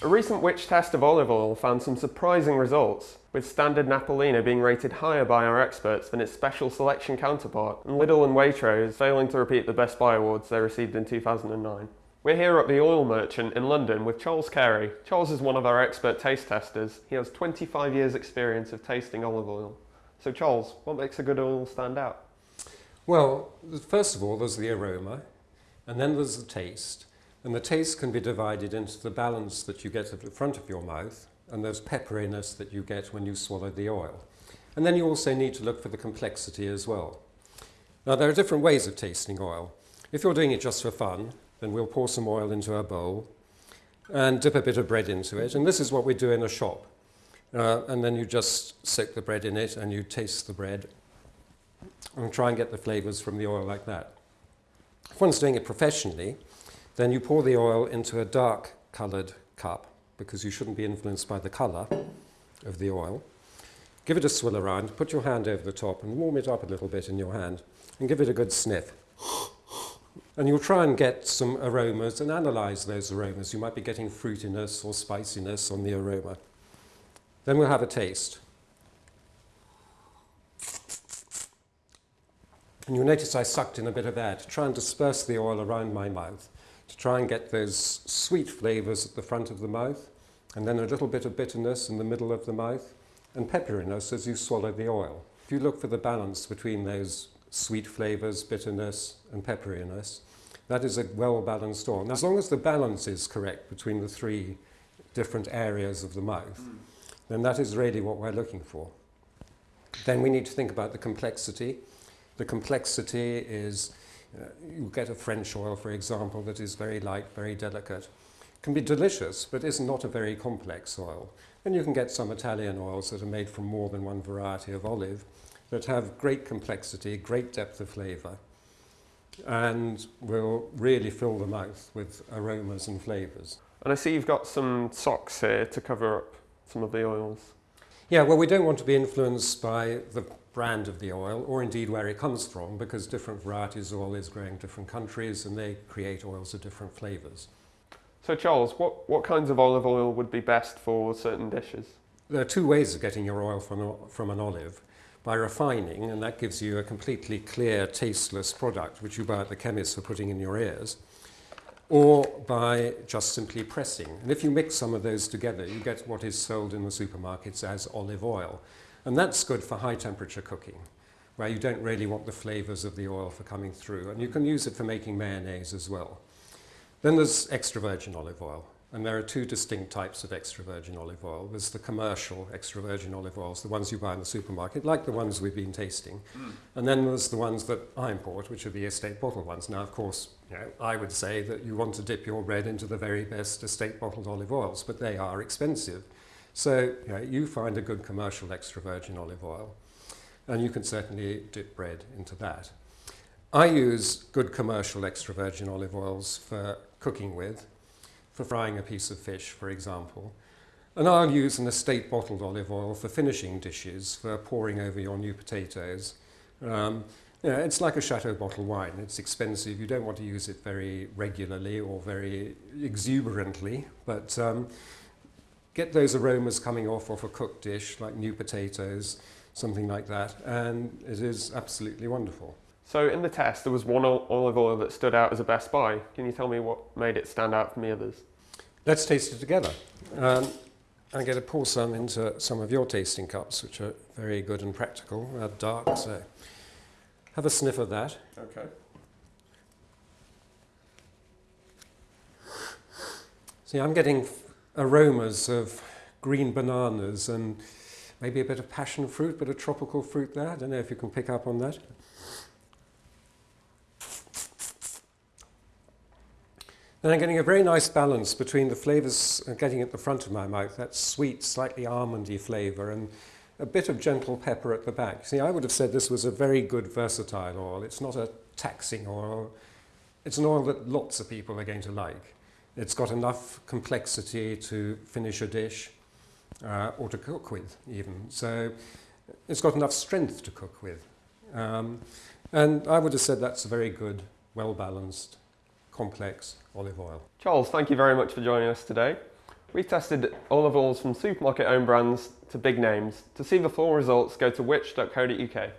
A recent Which test of olive oil found some surprising results, with standard Napolina being rated higher by our experts than its special selection counterpart, and Lidl and Waitrose failing to repeat the Best Buy awards they received in 2009. We're here at the Oil Merchant in London with Charles Carey. Charles is one of our expert taste testers. He has 25 years experience of tasting olive oil. So Charles, what makes a good oil stand out? Well, first of all, there's the aroma, and then there's the taste. And the taste can be divided into the balance that you get at the front of your mouth and those pepperiness that you get when you swallow the oil. And then you also need to look for the complexity as well. Now, there are different ways of tasting oil. If you're doing it just for fun, then we'll pour some oil into a bowl and dip a bit of bread into it. And this is what we do in a shop. Uh, and then you just soak the bread in it and you taste the bread and try and get the flavors from the oil like that. If one's doing it professionally, then you pour the oil into a dark colored cup because you shouldn't be influenced by the color of the oil. Give it a swill around, put your hand over the top and warm it up a little bit in your hand and give it a good sniff. And you'll try and get some aromas and analyze those aromas. You might be getting fruitiness or spiciness on the aroma. Then we'll have a taste. And you'll notice I sucked in a bit of air to try and disperse the oil around my mouth, to try and get those sweet flavors at the front of the mouth, and then a little bit of bitterness in the middle of the mouth, and pepperiness as you swallow the oil. If you look for the balance between those sweet flavors, bitterness, and pepperiness, that is a well-balanced oil. Now, as long as the balance is correct between the three different areas of the mouth, mm. then that is really what we're looking for. Then we need to think about the complexity the complexity is, uh, you get a French oil, for example, that is very light, very delicate. Can be delicious, but is not a very complex oil. And you can get some Italian oils that are made from more than one variety of olive that have great complexity, great depth of flavour, and will really fill the mouth with aromas and flavours. And I see you've got some socks here to cover up some of the oils. Yeah, well, we don't want to be influenced by the brand of the oil or indeed where it comes from because different varieties of oil is growing in different countries and they create oils of different flavours. So Charles, what, what kinds of olive oil would be best for certain dishes? There are two ways of getting your oil from, from an olive. By refining, and that gives you a completely clear, tasteless product which you buy at the chemist for putting in your ears, or by just simply pressing. And if you mix some of those together, you get what is sold in the supermarkets as olive oil. And that's good for high temperature cooking, where you don't really want the flavors of the oil for coming through. And you can use it for making mayonnaise as well. Then there's extra virgin olive oil. And there are two distinct types of extra virgin olive oil. There's the commercial extra virgin olive oils, the ones you buy in the supermarket, like the ones we've been tasting. Mm. And then there's the ones that I import, which are the estate bottled ones. Now, of course, you know, I would say that you want to dip your bread into the very best estate bottled olive oils, but they are expensive. So you, know, you find a good commercial extra virgin olive oil, and you can certainly dip bread into that. I use good commercial extra virgin olive oils for cooking with, for frying a piece of fish, for example. And I'll use an estate bottled olive oil for finishing dishes, for pouring over your new potatoes. Um, you know, it's like a chateau bottle wine. It's expensive. You don't want to use it very regularly or very exuberantly, but um, get those aromas coming off of a cooked dish, like new potatoes, something like that, and it is absolutely wonderful. So in the test, there was one olive oil that stood out as a best buy. Can you tell me what made it stand out from the others? Let's taste it together. Um, I'm going to pour some into some of your tasting cups, which are very good and practical. They're dark, so have a sniff of that. Okay. See, I'm getting aromas of green bananas and maybe a bit of passion fruit, a bit of tropical fruit there. I don't know if you can pick up on that. And I'm getting a very nice balance between the flavours getting at the front of my mouth, that sweet, slightly almondy flavour, and a bit of gentle pepper at the back. See, I would have said this was a very good versatile oil. It's not a taxing oil. It's an oil that lots of people are going to like. It's got enough complexity to finish a dish uh, or to cook with even. So it's got enough strength to cook with. Um, and I would have said that's a very good, well-balanced, complex olive oil. Charles, thank you very much for joining us today. We tested olive oils from supermarket own brands to big names. To see the full results, go to which.co.uk.